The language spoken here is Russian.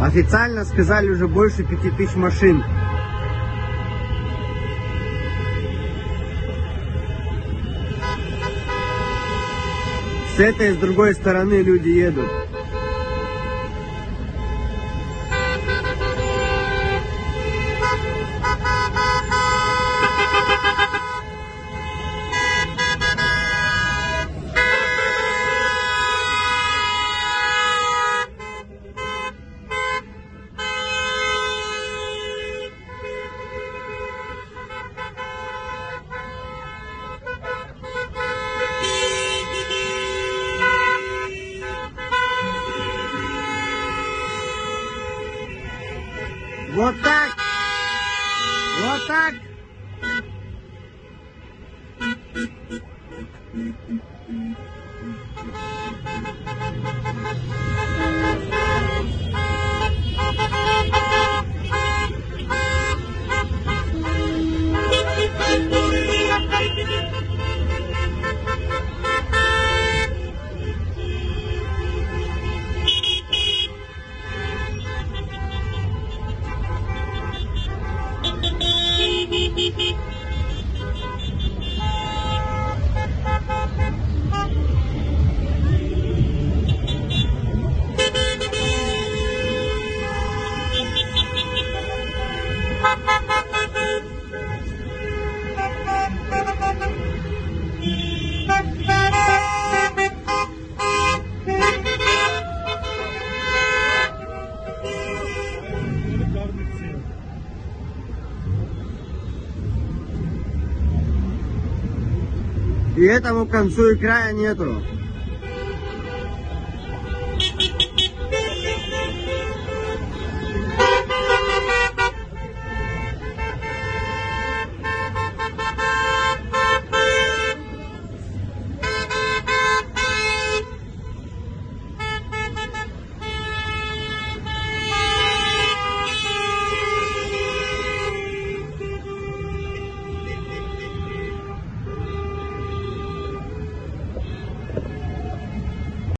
Официально сказали уже больше пяти тысяч машин. С этой и с другой стороны люди едут. Botak! Botak! И этому концу и края нету.